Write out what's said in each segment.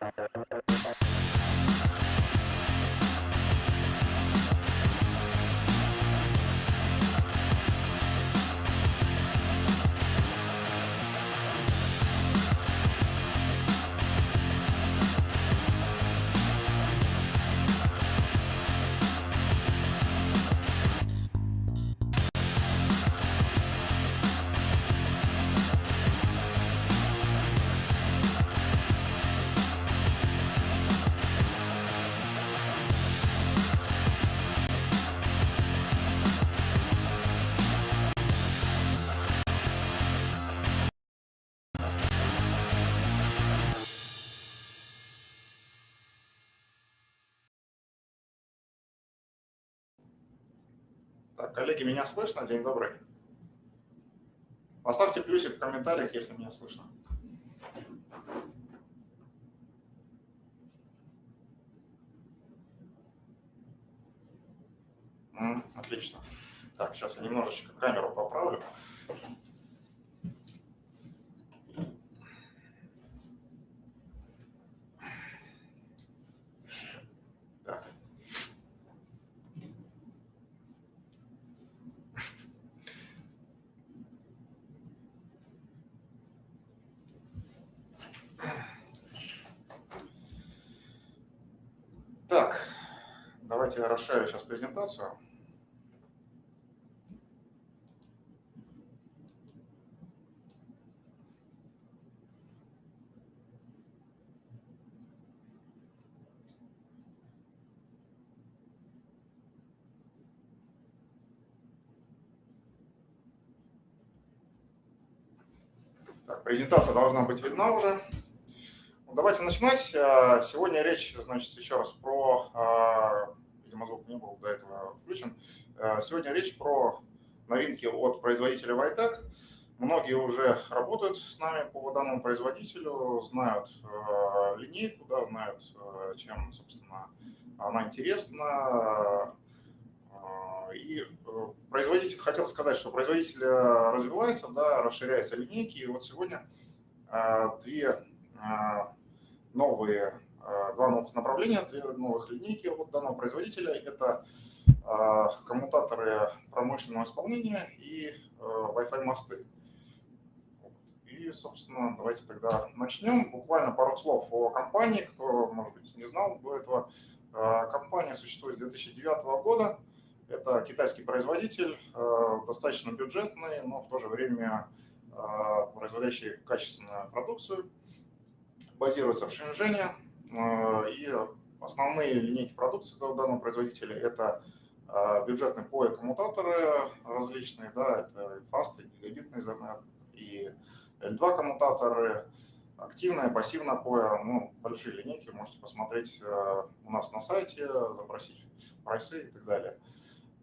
Thank you. Коллеги, меня слышно? День добрый. Поставьте плюсик в комментариях, если меня слышно. Отлично. Так, сейчас я немножечко камеру поправлю. Давайте я расширю сейчас презентацию. Так, презентация должна быть видна уже. Давайте начинать. А, сегодня речь, значит, еще раз про а, видимо, звук не был до этого включен. Э, сегодня речь про новинки от производителя Vitec. Многие уже работают с нами по данному производителю, знают э, линейку, да, знают, э, чем, собственно, она интересна. И производитель, хотел сказать, что производитель развивается, да, расширяются линейки. И вот сегодня две новые два новых направления, две новых линейки от данного производителя. Это коммутаторы промышленного исполнения и э, Wi-Fi мосты. И, собственно, давайте тогда начнем. Буквально пару слов о компании, кто, может быть, не знал до этого. Компания существует с 2009 года. Это китайский производитель, достаточно бюджетный, но в то же время производящий качественную продукцию. Базируется в Шэньчжэне, Э, и основные линейки продукции данного производителя – это э, бюджетные POE коммутаторы различные, да, это Fast, и гигабитный Ethernet, и L2 коммутаторы, активная, пассивная POE, ну, большие линейки, можете посмотреть э, у нас на сайте, запросить прайсы и так далее.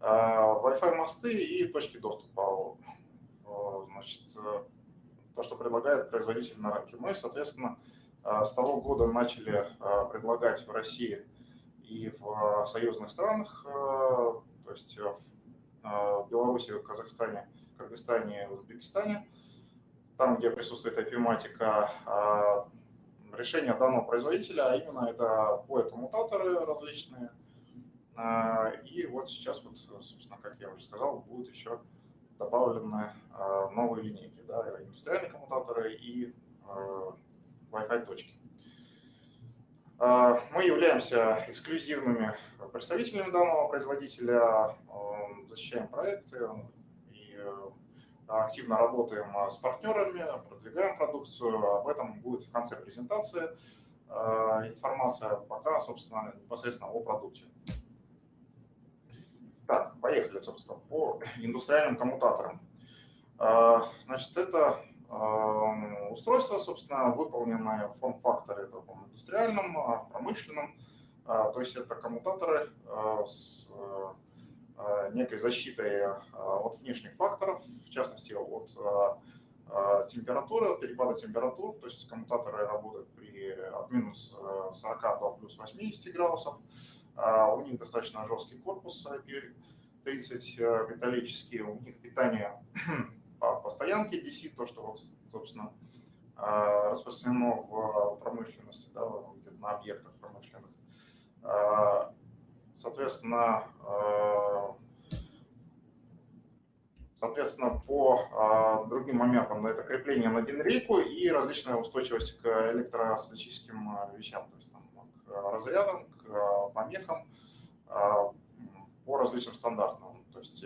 Wi-Fi мосты и точки доступа, значит, то, что предлагает производитель на рынке. Мы, соответственно, а, с того года начали а, предлагать в России и в а, союзных странах, то есть в Беларуси, Казахстане, Кыргызстане, Узбекистане, там, где присутствует IP-матика, решение данного производителя, а именно это POE-коммутаторы различные. И вот сейчас, вот, собственно, как я уже сказал, будут еще добавлены новые линейки, да, индустриальные коммутаторы и Wi-Fi точки. А, мы являемся эксклюзивными представителями данного производителя, защищаем проекты и э, активно работаем с партнерами, продвигаем продукцию. Об этом будет в конце презентации а, информация, пока, собственно, непосредственно о продукте. Так, поехали, собственно, по индустриальным коммутаторам. А, значит, это устройство, собственно, выполненное в форм-факторе таком индустриальном, а, промышленном. А, то есть это коммутаторы а, с некой защитой от внешних факторов, в частности от температуры, от перепада температур. То есть коммутаторы работают при от минус 40 до плюс 80 градусов. У них достаточно жесткий корпус IP30 металлический, у них питание по, по стоянке DC, то, что, вот, собственно, а, распространено в промышленности, да, на объектах промышленных. Соответственно, Соответственно, по другим моментам это крепление на динрейку и различная устойчивость к электростатическим вещам, то есть там, к разрядам, к помехам по различным стандартам. То есть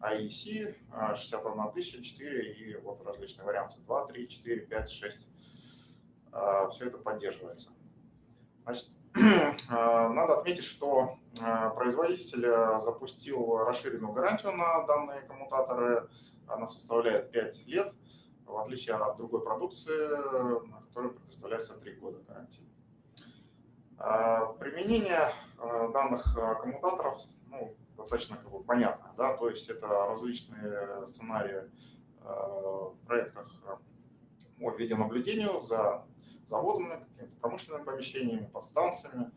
IEC 61000, 4 и вот различные варианты 2, 3, 4, 5, 6. Все это поддерживается. Значит, надо отметить, что производитель запустил расширенную гарантию на данные коммутаторы. Она составляет 5 лет, в отличие от другой продукции, на которой предоставляется 3 года гарантии. Применение данных коммутаторов ну, достаточно как бы понятно. Да? То есть это различные сценарии в проектах по видеонаблюдению за заводами, промышленными помещениями, подстанциями,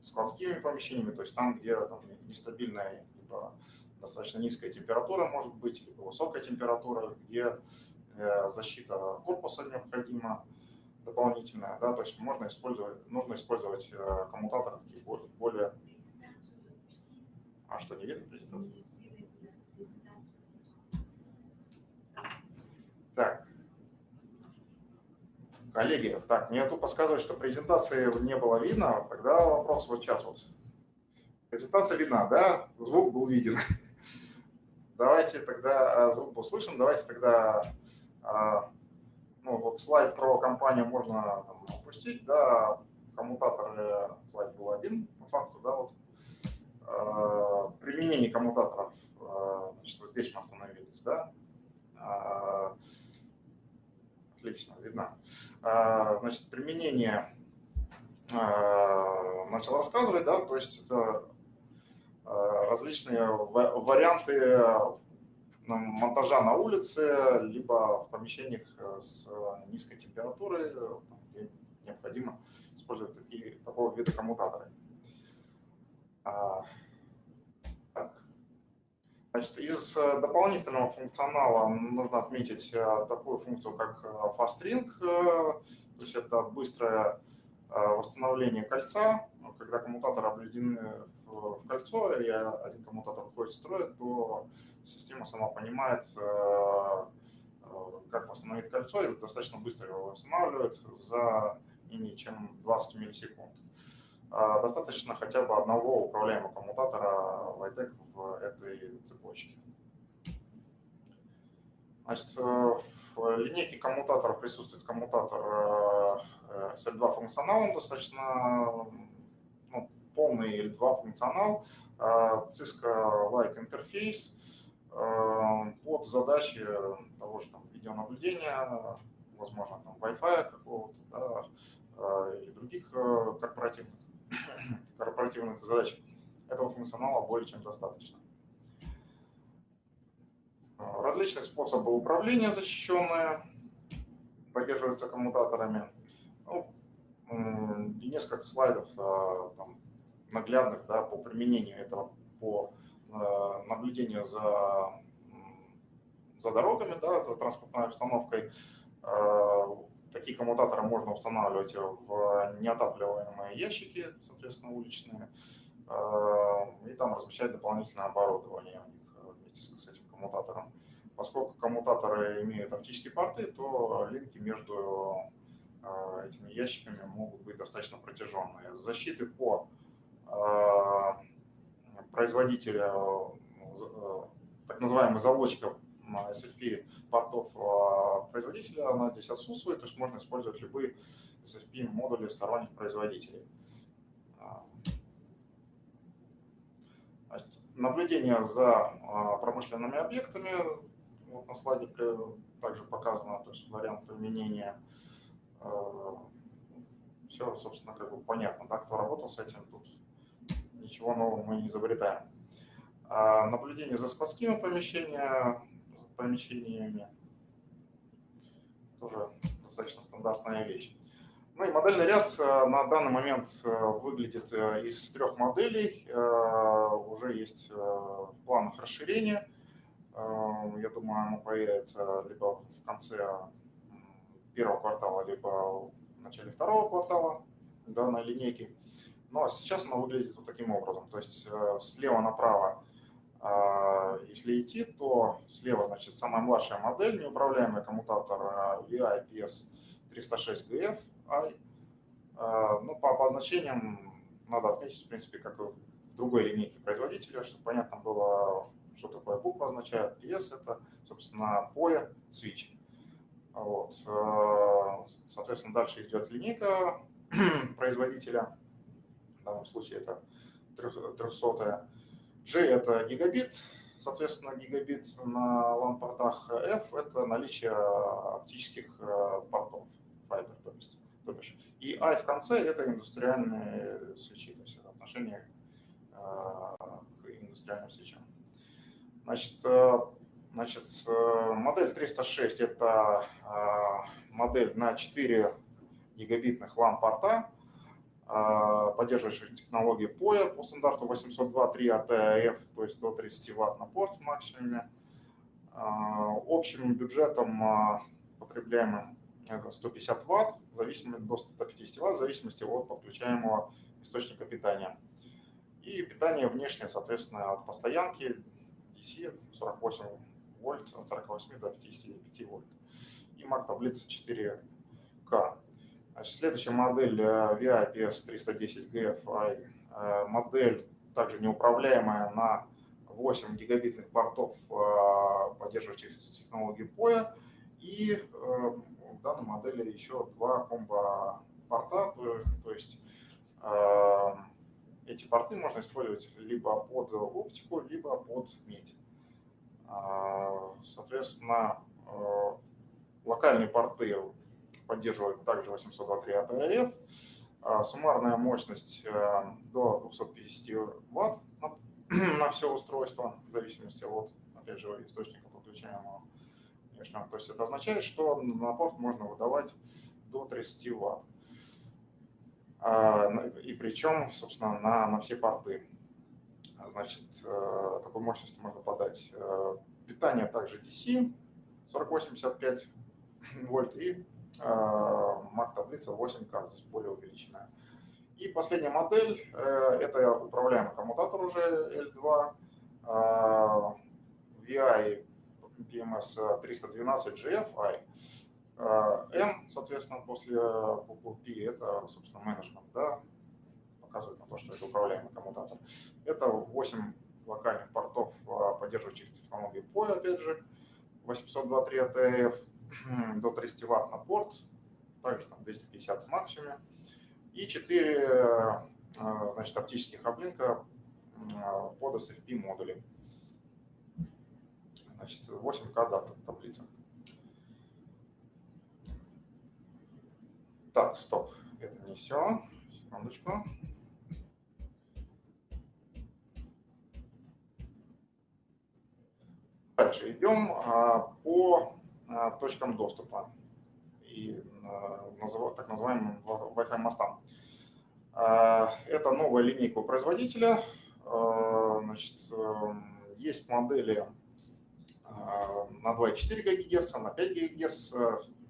складскими помещениями, то есть там, где там, нестабильная либо достаточно низкая температура может быть, либо высокая температура, где э, защита корпуса необходима дополнительная, да, то есть можно использовать, нужно использовать э, коммутаторы такие более, более... А что, не видно презентацию? Так, Коллеги, так, мне тут подсказывают, что презентации не было видно. Тогда вопрос вот сейчас вот. Презентация видна, да? Звук был виден. Давайте тогда, а, звук был слышен, давайте тогда, а, ну вот слайд про компанию можно там, опустить, да, коммутатор слайд был один по факту, да, вот. Применение коммутаторов, значит, вот здесь мы остановились, да. Отлично, видно. А, значит, применение начал рассказывать, да, то есть это различные варианты монтажа на улице, либо в помещениях с низкой температурой, где необходимо использовать такие, такого вида коммутаторы. Значит, из э, дополнительного функционала нужно отметить э, такую функцию, как э, Fast Ring, то есть это быстрое восстановление кольца. Когда коммутаторы объединены в кольцо и один коммутатор выходит из строя, то система сама понимает, как восстановить кольцо и достаточно быстро его восстанавливает за менее чем 20 миллисекунд. А, достаточно хотя бы одного управляемого коммутатора VITEC в этой цепочке. Значит, э, в линейке коммутаторов присутствует коммутатор э, SL2 функционалом, достаточно ну, полный L2 функционал, а, Cisco-like интерфейс э, под задачи того же там, видеонаблюдения, возможно, там Wi-Fi какого-то, да, или других корпоративных корпоративных задач этого функционала более чем достаточно. А, различные способы управления защищенные поддерживаются коммутаторами. Ну, и несколько слайдов а, там, наглядных да, по применению этого, по а, наблюдению за, за дорогами, да, за транспортной обстановкой. Такие коммутаторы можно устанавливать в неотапливаемые ящики, соответственно, уличные, э, и там размещать дополнительное оборудование у них э, вместе с этим коммутатором. Поскольку коммутаторы имеют оптические порты, то линки между э, этими ящиками могут быть достаточно протяженные. Защиты по производителю, так называемый залочка SFP портов а, производителя, она здесь отсутствует, то есть можно использовать любые SFP модули сторонних производителей. А, наблюдение за а, промышленными объектами, вот на слайде также показано, то есть вариант применения. Все, собственно, как бы понятно, да, кто работал с этим, тут ничего нового мы не изобретаем. Наблюдение за складскими помещениями, помещениями. Тоже достаточно стандартная вещь. Ну и модельный ряд э, на данный момент э, выглядит э, из трех моделей. Уже есть в планах расширения. Я думаю, оно появится либо в конце первого квартала, либо в начале второго квартала данной линейки. Ну а сейчас она выглядит вот таким образом. То есть слева направо, если идти, то слева, значит, самая младшая модель, неуправляемый коммутатор VI PS 306GF I. Ну, по обозначениям надо отметить, в принципе, как и в другой линейке производителя, чтобы понятно было, что такое буква означает. PS – это, собственно, POE switch. Вот. Соответственно, дальше идет линейка производителя. В данном случае это 300 G – это гигабит, соответственно, гигабит на LAN-портах. F – это наличие оптических э, портов, Fiber, то есть. То бишь. И I в конце – это индустриальные свечи, то есть отношение э, к индустриальным свечам. Значит, Значит, модель 306 – это модель на 4 гигабитных LAN-порта, э, поддерживающая технологии POE по стандарту 802.3 ATF, то есть до 30 Вт на порт в максимуме. Общим бюджетом потребляемым это 150 Вт, в зависимости, до 150 Вт, в зависимости от подключаемого источника питания. И питание внешнее, соответственно, от постоянки DC 48 вольт, от 48 до 55 вольт. И MAC таблица 4К. Значит, следующая модель э, VI PS310 GFI. Э, модель также неуправляемая на 8 гигабитных портов, э, поддерживающих технологии POE. И в данной модели еще два комбо-порта, то есть эти порты можно использовать либо под оптику, либо под медь. А, соответственно, локальные порты поддерживают также 802.3 ATF. А, суммарная мощность э, до 250 Вт на, на все устройство, в зависимости от, опять же, источника подключаемого. То есть это означает, что на порт можно выдавать до 30 Вт. А, и причем, собственно, на, на все порты. Значит, э, такой мощности можно подать. Э, питание также DC 4085 вольт и MAC таблица 8К, здесь более увеличенная. И последняя модель, э, это управляемый коммутатор уже L2, VI PMS 312 GFI. M, соответственно, после буквы P, это, собственно, менеджмент, да, показывает на то, что это управляемый коммутатор. Это 8 локальных портов, поддерживающих технологии POE, опять же, 802.3 ATF, до 30 Вт на порт, также там 250 в максимуме, и 4 а, значит, оптических облинка а, под SFP модули. Значит, 8К дата таблица. Так, стоп, это не все. Секундочку. Дальше идем а, по точкам доступа и а, так называемым Wi-Fi мостам. Это новая линейка у производителя. Значит, эм, есть модели на 2,4 ГГц, на 5 ГГц.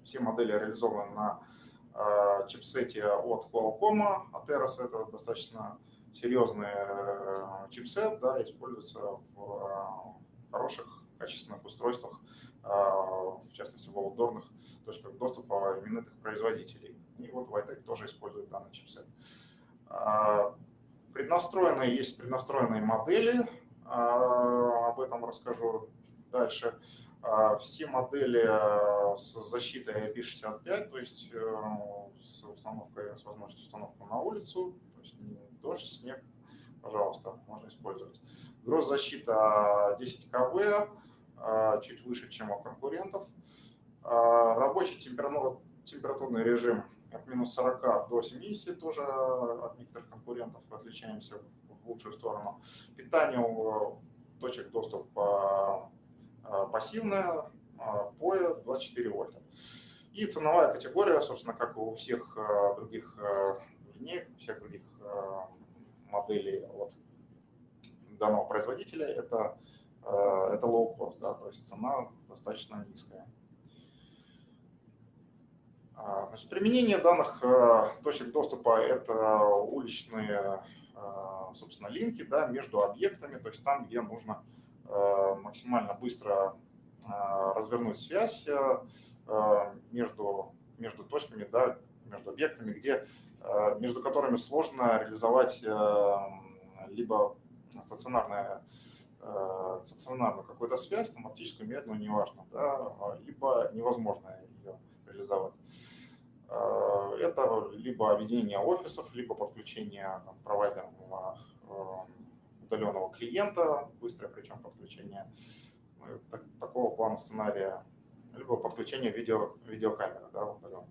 Все модели реализованы на чипсете от Qualcomm. Ateros это достаточно серьезный э, чипсет, да, используется в хороших качественных устройствах, а, в частности в аутдорных точках доступа именитых производителей. И вот Vitec тоже использует данный чипсет. А, преднастроенные, есть преднастроенные модели, а, об этом расскажу дальше. Все модели с защитой IP65, то есть э, с установкой, с возможностью установки на улицу, то есть дождь, снег, пожалуйста, можно использовать. Гроззащита 10 КВ, а, чуть выше, чем у конкурентов. А, рабочий температурный режим от минус 40 до 70, тоже от некоторых конкурентов отличаемся в лучшую сторону. Питание у точек доступа а, пассивное, POE 24 вольта. И ценовая категория, собственно, как у всех других линеек, всех других моделей от данного производителя, это это low cost, да, то есть цена достаточно низкая. Значит, применение данных точек доступа – это уличные, собственно, линки да, между объектами, то есть там, где нужно максимально быстро развернуть связь между, между точками, да, между объектами, где, между которыми сложно реализовать либо стационарная, стационарную какую-то связь, там, оптическую, медленную, неважно, да, либо невозможно ее реализовать. Это либо объединение офисов, либо подключение там, провайдерного удаленного клиента, быстрое причем подключение ну, так, такого плана сценария, либо подключение видео, видеокамеры да, удаленно.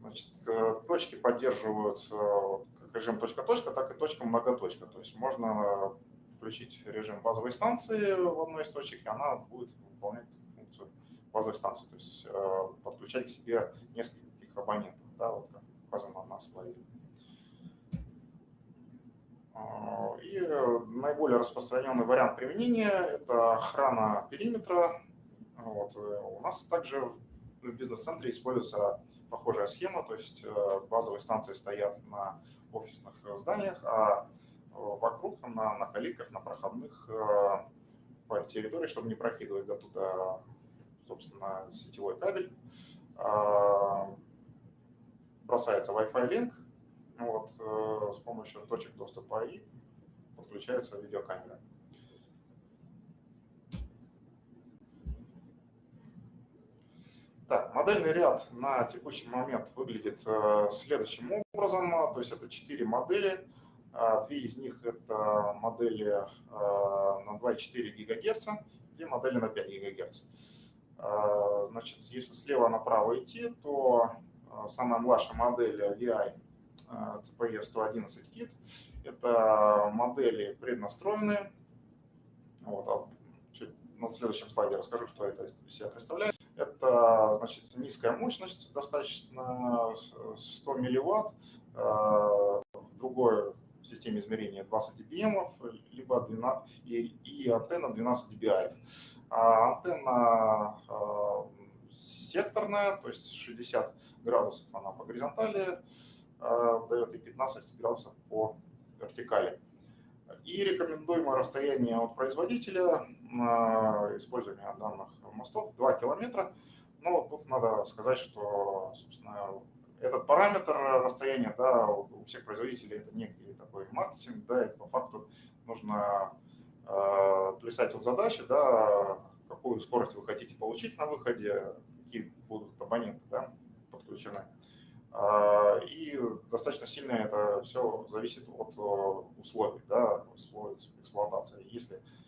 Значит, э, точки поддерживают э, как режим точка-точка, так и точка-многоточка. То есть можно включить режим базовой станции в одной из точек, и она будет выполнять функцию базовой станции, то есть э, подключать к себе нескольких абонентов, да, вот как указано на слайде. И наиболее распространенный вариант применения – это охрана периметра. Вот. У нас также бизнес-центре используется похожая схема, то есть э, базовые станции стоят на офисных зданиях, а вокруг, на, на каликах, на проходных э, по территории, чтобы не прокидывать до туда, собственно, сетевой кабель, а, бросается Wi-Fi линк, вот, э, с помощью точек доступа и подключается видеокамера. Так, модельный ряд на текущий момент выглядит э, следующим образом. То есть это четыре модели. А, две из них это модели э, на 2,4 ГГц и модели на 5 ГГц. А, значит, если слева направо идти, то э, самая младшая модель VI CPE 111 KIT – это модели преднастроенные. Вот, а на следующем слайде расскажу, что это из себя представляет. Это значит, низкая мощность, достаточно 100 милливатт, э, в системе измерения 20 dBm, либо 12, и, и антенна 12 dBi. А антенна э, секторная, то есть 60 градусов она по горизонтали э, дает и 15 градусов по вертикали. И рекомендуемое расстояние от производителя использования данных мостов 2 километра. Но тут надо сказать, что, собственно, этот параметр расстояния, да, у всех производителей это некий такой маркетинг, да, и по факту нужно э, плясать от задачи, да, какую скорость вы хотите получить на выходе, какие будут абоненты, да, подключены. Э, и достаточно сильно это все зависит от условий, да, условий эксплуатации. Если Э,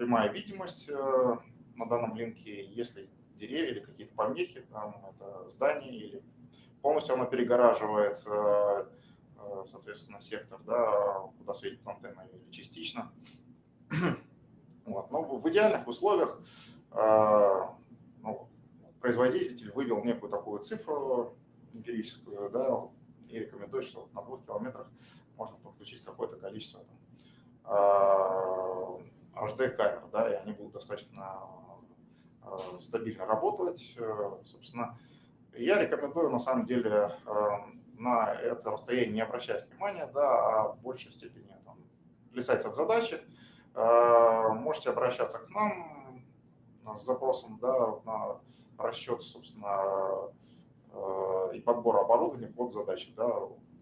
прямая видимость э, на данном линке, если деревья или какие-то помехи, там это здание или полностью оно перегораживает, э, соответственно, сектор, да, куда светит антенна или частично. Вот. Но в идеальных условиях ну, производитель вывел некую такую цифру эмпирическую, да, и рекомендует, что на двух километрах можно подключить какое-то количество там, HD-камер, да, и они будут достаточно э, стабильно работать. Э, собственно, я рекомендую на самом деле э, на это расстояние не обращать внимания, да, а в большей степени там, плясать от задачи. Можете обращаться к нам с запросом да, на расчет, собственно, и подбор оборудования под задачи. Да.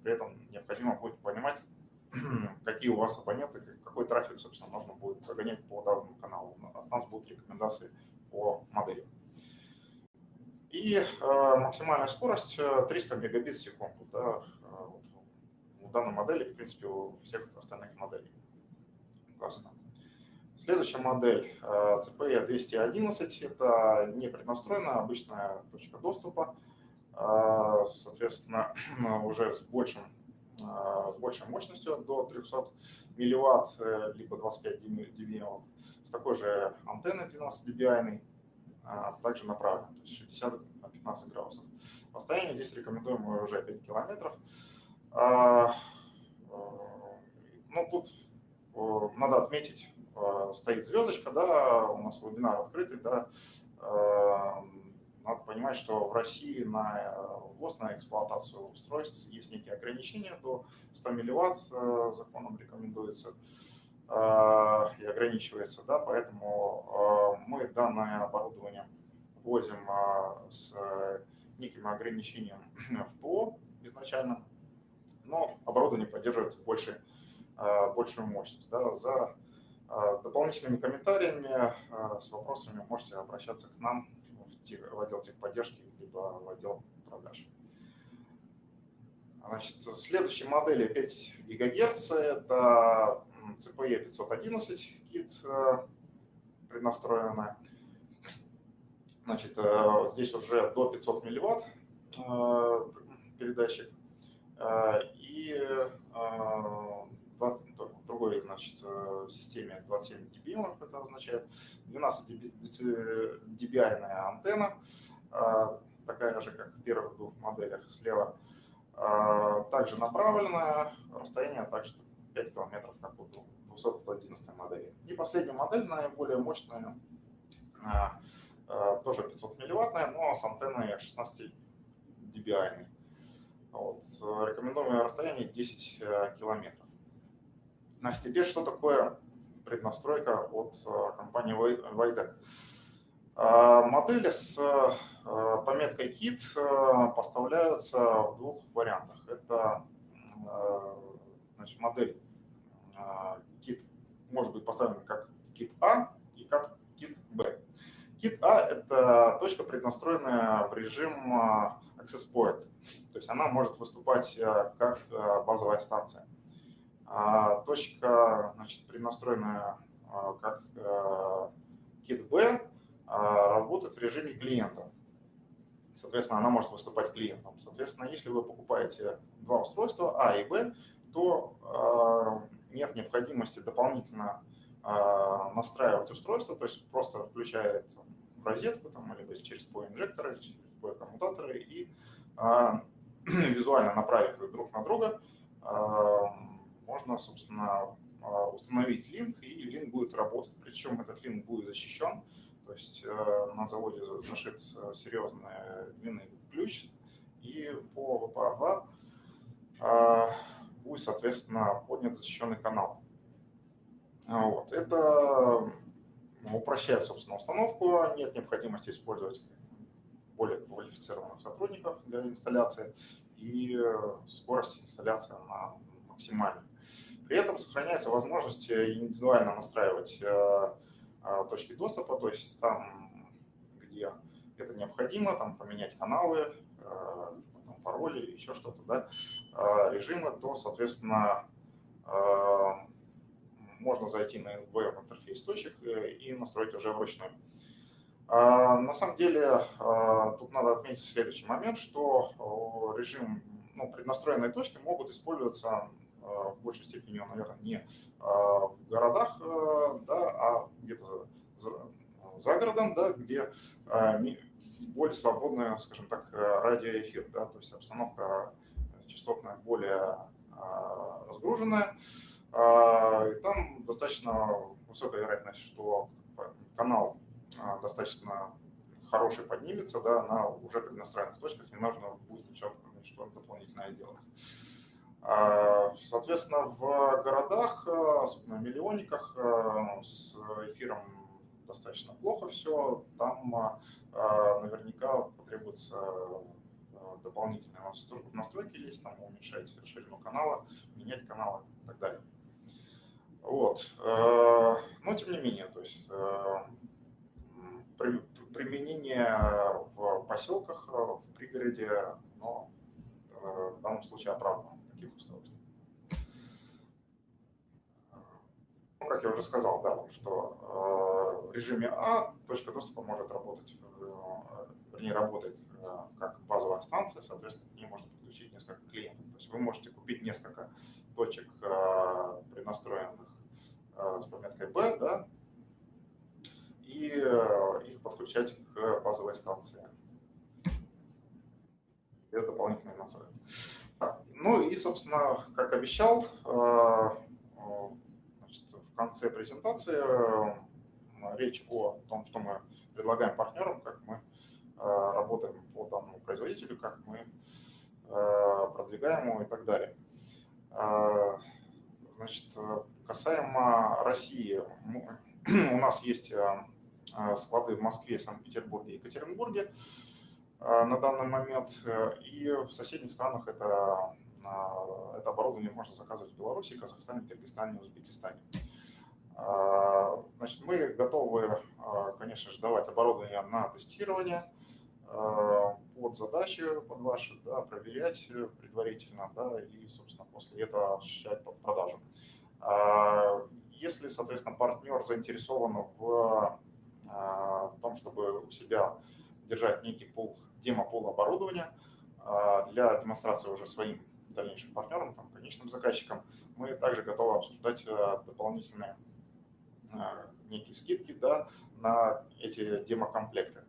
При этом необходимо будет понимать, какие у вас абоненты, какой трафик, собственно, можно будет прогонять по данному каналу. От нас будут рекомендации по модели. И э, максимальная скорость 300 э, мегабит в секунду. Да, э, у данной модели, в принципе, у всех остальных моделей указано. Следующая модель CPE 211 – это не преднастроенная, обычная точка доступа. Соответственно, уже с большим с большей мощностью до 300 милливатт, э, либо 25 dBm, с такой же антенной 12 dBi, а, также направлен, то есть 60 на 15 градусов. Расстояние здесь рекомендуем уже 5 километров. А, э, ну, тут надо отметить, стоит звездочка, да, у нас вебинар открытый, да, надо понимать, что в России на ввоз, на эксплуатацию устройств есть некие ограничения до 100 милливатт, законом рекомендуется и ограничивается, да, поэтому мы данное оборудование ввозим с неким ограничением в ПО изначально, но оборудование поддерживает больше, большую мощность. Да, за дополнительными комментариями, с вопросами можете обращаться к нам в отдел техподдержки, либо в отдел продаж. Значит, следующая модель 5 ГГц – это CPE 511 кит преднастроенная. Значит, э, здесь уже до 500 милливатт э, передатчик. Э, и 20, в другой значит, системе 27 dBm, это означает 12 dBi антенна, такая же, как в первых двух моделях слева. Также направленная, расстояние также 5 километров, как у 211 модели. И последняя модель, наиболее мощная, тоже 500 милливаттная, но с антенной 16 dBi. Вот. Рекомендуемое расстояние 10 э, километров. Значит, теперь что такое преднастройка от э, компании Vaidec? Э, модели с пометкой KIT поставляются в двух вариантах. Это значит, модель KIT может быть поставлена как KIT A и как KIT B. KIT A – это точка, преднастроенная в режим Access Point, то есть она может выступать как базовая станция. А точка, значит, преднастроенная а, как kit B, а, работает в режиме клиента. Соответственно, она может выступать клиентом. Соответственно, если вы покупаете два устройства А и Б, то нет необходимости дополнительно настраивать устройство, то есть просто включает в розетку, там, либо через PO-инжекторы, через PO-коммутаторы и визуально направив их друг на друга, можно, собственно, а, установить линк, и линк будет работать. Причем этот линк будет защищен, то есть э, на заводе зашит э, серьезный длинный ключ, и по VPA2 а, будет, соответственно, поднят защищенный канал. Вот. Это упрощает, собственно, установку, нет необходимости использовать более квалифицированных сотрудников для инсталляции, и э, скорость инсталляции на максимальная. При этом сохраняется возможность э, индивидуально настраивать э, э, точки доступа, то есть там, где это необходимо, там поменять каналы, там, пароли еще что-то, да, режимы, то, соответственно, можно зайти на веб-интерфейс точек и настроить уже вручную. На самом деле, тут надо отметить следующий момент, что режим, ну, преднастроенные точки могут использоваться Э, в большей степени, наверное, не а, в городах, э, да, а где-то за, за городом, да, где а, более свободная, скажем так, радиоэфир, да, то есть обстановка частотная более а, разгруженная, и там достаточно высокая вероятность, что канал достаточно хороший поднимется, да, на уже преднастроенных точках, не нужно будет ничего, ничего дополнительное делать. А, соответственно, в городах, э, особенно в миллионниках, э, с эфиром достаточно плохо все. Там наверняка потребуется дополнительные настройки лезть, там уменьшать ширину канала, менять каналы и так далее. Вот. Но тем не менее, то есть применение в поселках, в пригороде, но в данном случае оправдано таких устройств. Ну, как я уже сказал, да, что э, в режиме А точка доступа может работать, э, вернее, работает э, как базовая станция, соответственно, к ней можно подключить несколько клиентов. То есть вы можете купить несколько точек, преднастроенных с пометкой B, да, и их подключать к базовой станции без дополнительной настройки. Ну и, собственно, как обещал, э, значит, в конце презентации э, речь о том, что мы предлагаем партнерам, как мы работаем по данному производителю, как мы продвигаем его и так далее. Значит, касаемо России, у нас есть склады в Москве, Санкт-Петербурге и Екатеринбурге на данный момент, и в соседних странах это, это оборудование можно заказывать в Беларуси, Казахстане, Киргизстане, Узбекистане. Значит, мы готовы, конечно же, давать оборудование на тестирование под задачи, под ваши, да, проверять предварительно, да, и, собственно, после этого осуществлять продажу. Если, соответственно, партнер заинтересован в том, чтобы у себя держать некий пул, демо-пул оборудования для демонстрации уже своим дальнейшим партнерам, там, конечным заказчикам, мы также готовы обсуждать дополнительные некие скидки да, на эти демокомплекты.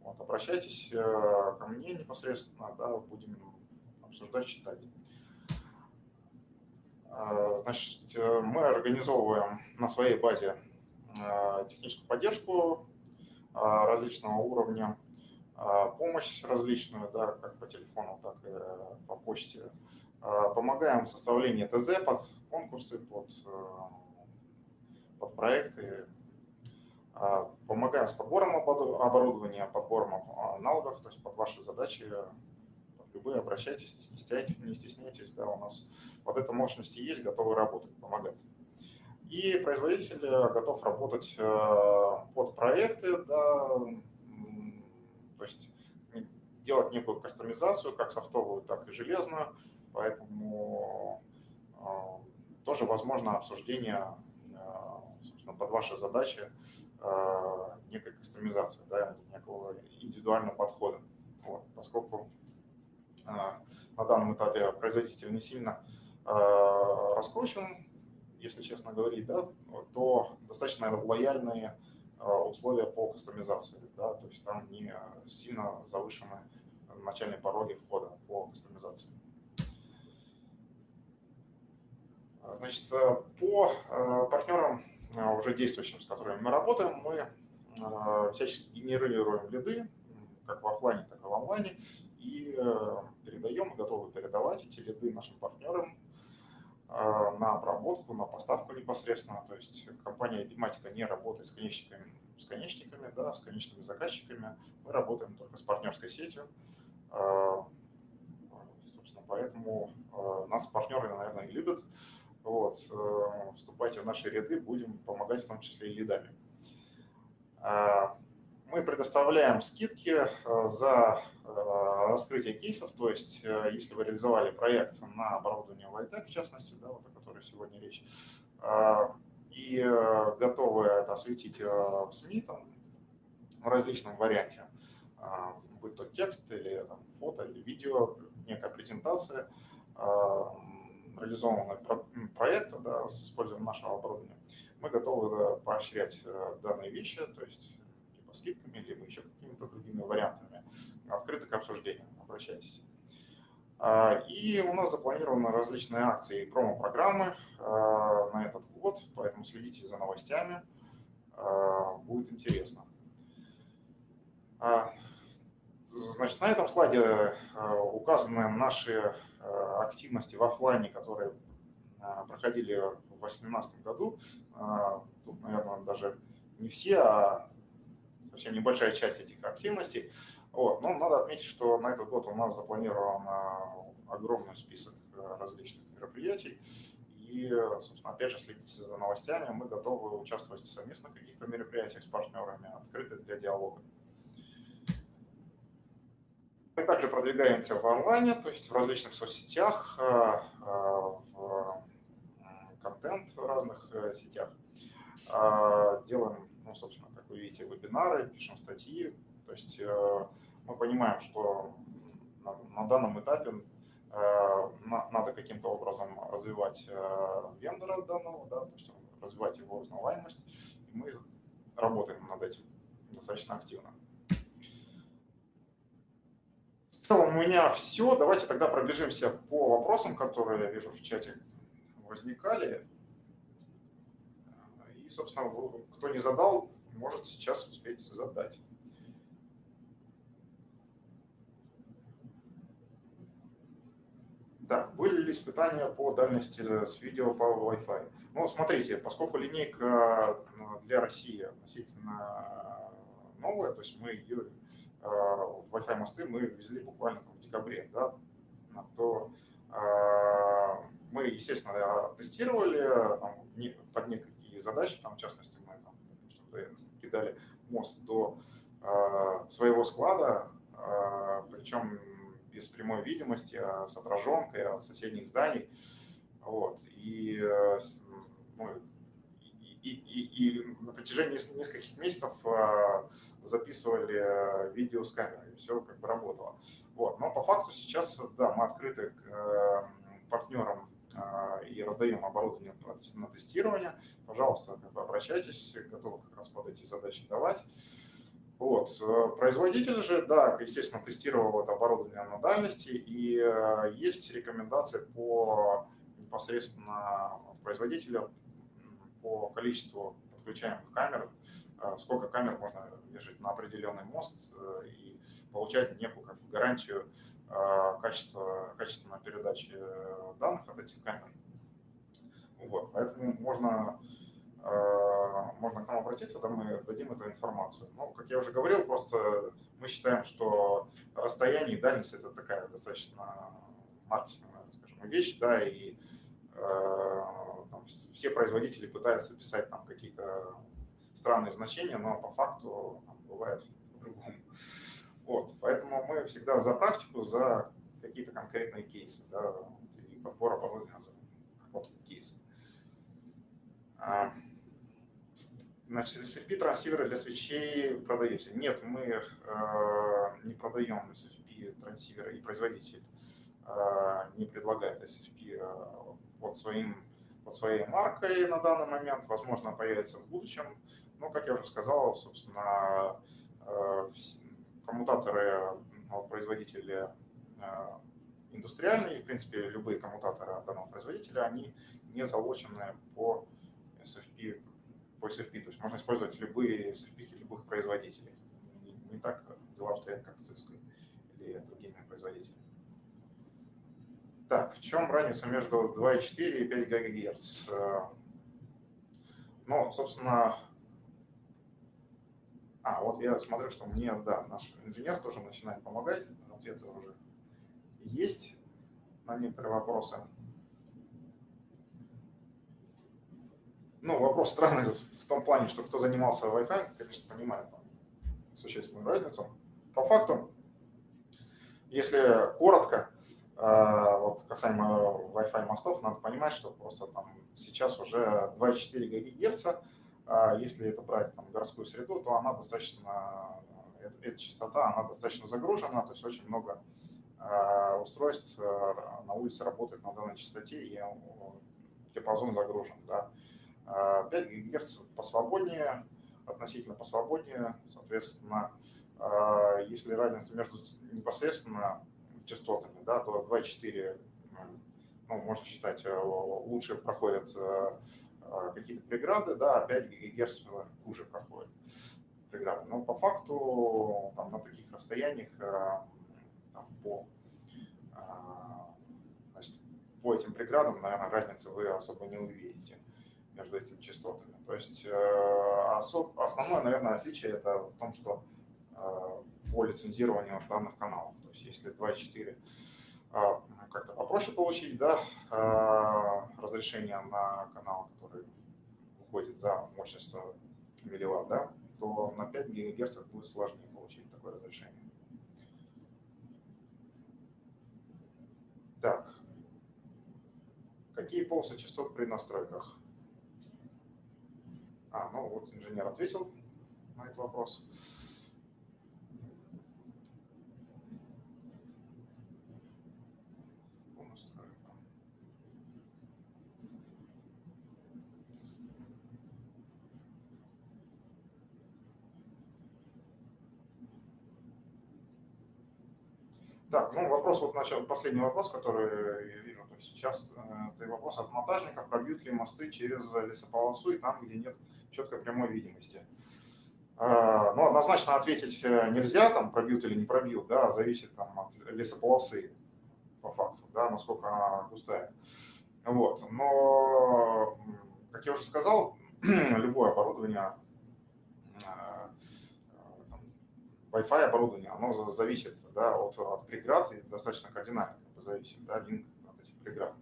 Вот, обращайтесь э, ко мне непосредственно, да, будем обсуждать, читать. Значит, э, мы организовываем на своей базе э, техническую поддержку различного уровня, помощь различную, да, как по телефону, так и по почте. Помогаем в составлении ТЗ под конкурсы, под под проекты, а, помогаем с подбором оборудования, подбором аналогов, то есть под ваши задачи любые обращайтесь, не стесняйтесь, не стесняйтесь, да, у нас вот эта мощности есть, готовы работать, помогать. И производитель готов работать э, под проекты, да, то есть делать некую кастомизацию, как софтовую, так и железную, поэтому э, тоже возможно обсуждение собственно, под ваши задачи а, некой кастомизации, да, некого индивидуального подхода. Вот, поскольку а, на данном этапе производитель не сильно а, раскручен, если честно говорить, да, то достаточно лояльные условия по кастомизации. Да, то есть там не сильно завышены начальные пороги входа по кастомизации. Значит, по партнерам а, уже действующим, с которыми мы работаем, мы всячески генерируем лиды, как в офлайне, так и в онлайне, и э, передаем, готовы передавать эти лиды нашим партнерам на обработку, на поставку непосредственно. То есть компания Epimatica не работает с конечниками, с конечниками, да, с конечными заказчиками. Мы работаем только с партнерской сетью. Собственно, поэтому нас партнеры, наверное, и любят. Вот, вступайте в наши ряды, будем помогать в том числе и лидами. А, мы предоставляем скидки за э, раскрытие кейсов, то есть если вы реализовали проект на оборудование Vitec, в частности, да, вот о которой сегодня речь, и готовы это осветить в СМИ там, в различном варианте, будь то текст или там, фото или видео, некая презентация, реализованного проекта да, с использованием нашего оборудования, мы готовы поощрять э, данные вещи, то есть либо скидками, либо еще какими-то другими вариантами. Открыто к обсуждению, обращайтесь. А, и у нас запланированы различные акции и промо-программы э, на этот год, поэтому следите за новостями, э, будет интересно. А, значит, на этом слайде указаны наши активности в офлайне, которые проходили в 2018 году. Тут, наверное, даже не все, а совсем небольшая часть этих активностей. Вот. Но надо отметить, что на этот год у нас запланирован огромный список различных мероприятий. И, собственно, опять же, следите за новостями. Мы готовы участвовать в совместных каких-то мероприятиях с партнерами, открыты для диалога. Мы также продвигаемся в онлайне, то есть в различных соцсетях, э, э, в контент в разных э, сетях. Делаем, ну, собственно, как вы видите, вебинары, пишем статьи. То есть мы понимаем, что на данном этапе надо каким-то образом развивать вендора данного, да, то есть развивать его узнаваемость. И мы работаем над этим достаточно активно целом у меня все. Давайте тогда пробежимся по вопросам, которые я вижу в чате возникали. И, собственно, кто не задал, может сейчас успеть задать. Так, были ли испытания по дальности с видео по Wi-Fi? Ну, смотрите, поскольку линейка ну, для России относительно новая, то есть мы ее, вот Wi-Fi мосты мы везли буквально в декабре, да, то мы, естественно, тестировали там, под некие задачи, там, в частности, мы там, кидали мост до своего склада, причем без прямой видимости, а с отраженкой от соседних зданий. Вот. И, э, ну, и, и, и на протяжении нескольких месяцев а, записывали э, видео с камерой, и все как бы работало. Вот. Но по факту сейчас, да, мы открыты к э, партнерам а, и раздаем оборудование на тестирование. Пожалуйста, как бы обращайтесь, готовы как раз под эти задачи давать. Вот. Э, производитель же, да, естественно, тестировал это оборудование на дальности, и э, есть рекомендации по непосредственно производителя по количеству подключаемых камер, э, сколько камер можно вешать на определенный мост и получать некую как бы, гарантию качества, качественной передачи данных от этих камер. Вот, поэтому можно можно к нам обратиться, да, мы дадим эту информацию. Ну, как я уже говорил, просто мы считаем, что расстояние и дальность – это такая достаточно маркетинговая, скажем, вещь, да, и э, там, все производители пытаются писать там какие-то странные значения, но по факту там, бывает по-другому. Вот, поэтому мы всегда за практику, за какие-то конкретные кейсы, да, и подбор оборудования вот кейсы. Значит, SFP трансиверы для свечей продаете? Нет, мы э, не продаем SFP трансиверы и производитель э, не предлагает SFP э, под, своим, под своей маркой на данный момент. Возможно, появится в будущем. Но, как я уже сказал, собственно, э, коммутаторы ну, производителя э, индустриальные, в принципе, любые коммутаторы данного производителя, они не залочены по SFP по SFP. То есть можно использовать любые SFP любых производителей. Не, не так дела обстоят, как с Cisco или другими производителями. Так, в чем разница между 2,4 и 5 ГГц? Ну, собственно, а, вот я смотрю, что мне, да, наш инженер тоже начинает помогать. Ответы уже есть на некоторые вопросы. Ну, вопрос странный в том плане, что кто занимался Wi-Fi, конечно, понимает там, существенную разницу. По факту, если коротко, а, вот касаемо Wi-Fi мостов, надо понимать, что просто там сейчас уже 2,4 ГГц, а если это брать там городскую среду, то она достаточно, эта частота, она достаточно загружена, то есть очень много устройств на улице работает на данной частоте, и диапазон загружен. Да. 5 а, ГГц посвободнее, относительно посвободнее, соответственно, а, если разница между непосредственно частотами, да, то 2,4 ну, можно считать, э, лучше проходят э, а, какие-то преграды, да, а 5 ГГц хуже проходят преграды. Но по факту там, на таких расстояниях там, по, значит, по этим преградам, наверное, разницы вы особо не увидите между этими частотами. То есть э, основное, наверное, отличие это в том, что э, по лицензированию данных каналов. То есть если 2.4 э, как-то попроще получить да, разрешение на канал, который выходит за мощность 100 милливатт, да, то на 5 ГГц будет сложнее получить такое разрешение. Так, какие полосы частот при настройках? А, ну вот инженер ответил на этот вопрос. Так, ну вопрос вот начал, последний вопрос, который я вижу то есть сейчас, это вопрос от монтажника, пробьют ли мосты через лесополосу и там, где нет четкой прямой видимости. А, ну, однозначно ответить э, нельзя, там, пробьют или не пробьют, да, зависит там, от лесополосы. по факту, да, насколько она густая. Вот. Но, как я уже сказал, любое оборудование, э, Wi-Fi оборудование, оно зависит да, от, от преград и достаточно кардинально зависит, да, линк от этих преград.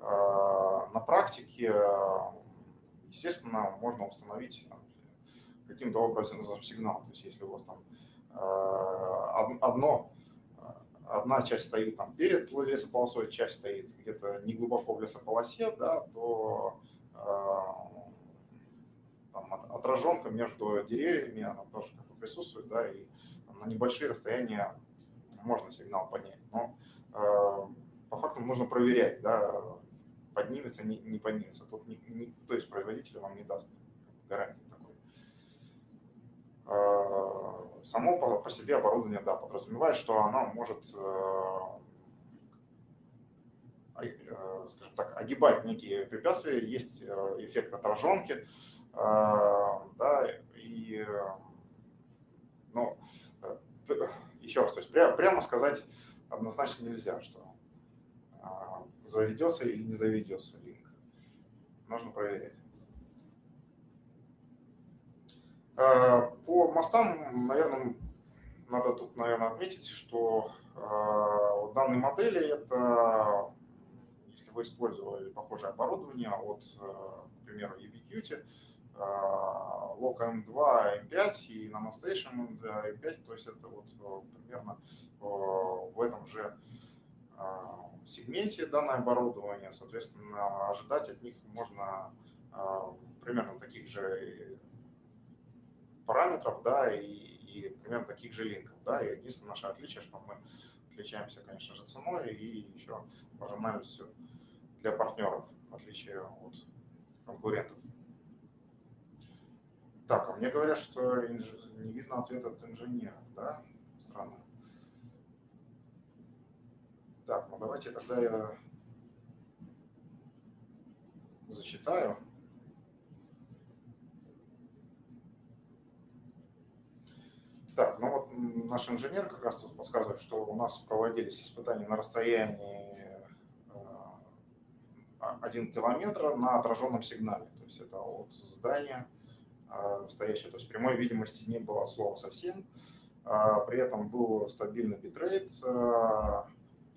Э, на практике, естественно, можно установить каким-то образом сигнал. То есть если у вас там э, одно одна часть стоит там перед лесополосой, часть стоит где-то не глубоко в лесополосе, да, то э, там, отраженка между деревьями, она тоже как бы присутствует, да, и на небольшие расстояния можно сигнал поднять. Но э, по факту нужно проверять, да, поднимется, не, не поднимется. Тут не, не, то есть производитель вам не даст гарантии такой. Э, само по, по себе оборудование, да, подразумевает, что оно может, э, э, скажем так, огибать некие препятствия, есть э, эффект отраженки, да, и, ну, еще раз, то есть прямо сказать однозначно нельзя, что заведется или не заведется линк. Нужно проверять. Э, по мостам, наверное, надо тут, наверное, отметить, что в э, данной модели это, если вы использовали похожее оборудование от, э, к примеру, Ubiquiti, Loca M2, M5 и NanoStation M5, то есть это вот примерно в этом же сегменте данное оборудование, соответственно, ожидать от них можно примерно таких же параметров, да, и, и примерно таких же линков, да, и единственное наше отличие, что мы отличаемся, конечно же, ценой и еще маржинальностью для партнеров, в отличие от конкурентов. Так, а мне говорят, что инж... не видно ответа от инженера, да? Странно. Так, ну давайте тогда я зачитаю. Так, ну вот наш инженер как раз тут подсказывает, что у нас проводились испытания на расстоянии 1 э, километр на отраженном сигнале. То есть это от здания э, стоящее, то есть прямой видимости не было слова совсем. А при этом был стабильный битрейт э,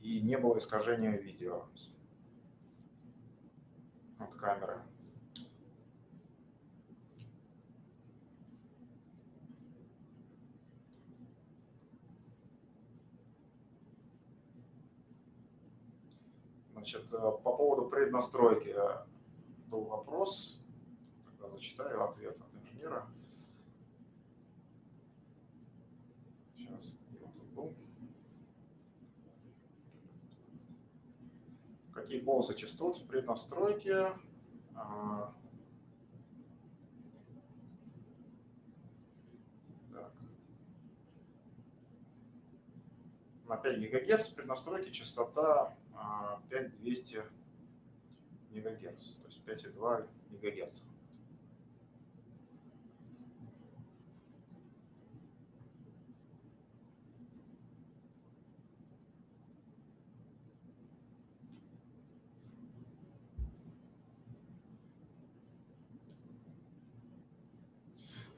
и не было искажения видео от камеры. Значит, э, по поводу преднастройки был вопрос. Тогда зачитаю ответ от инженера. Сейчас, где он был? Какие полосы частот в преднастройке? А, так. На 5 ГГц преднастройки частота 5200 МГц, то есть 5,2 МГц.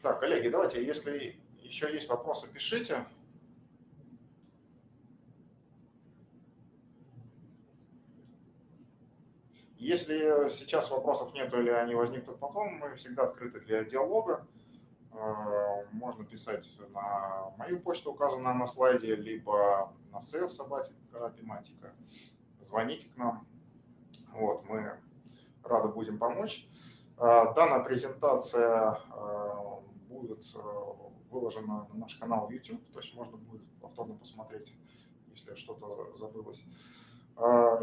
Так, коллеги, давайте, если еще есть вопросы, пишите. Если сейчас вопросов нет или они возникнут потом, мы всегда открыты для диалога. Э, можно писать на мою почту, указанную на слайде, либо на sales собатика тематика. Звоните к нам. Вот, мы рады будем помочь. Э, данная презентация э, будет выложена на наш канал YouTube, то есть можно будет повторно посмотреть, если что-то забылось.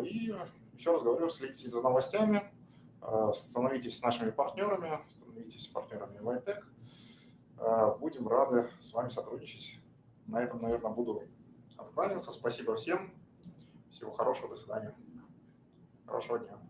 И еще раз говорю, следите за новостями, э, становитесь нашими партнерами, становитесь партнерами Vitec. Э, будем рады с вами сотрудничать. На этом, наверное, буду откланиваться. Спасибо всем. Всего хорошего. До свидания. Хорошего дня.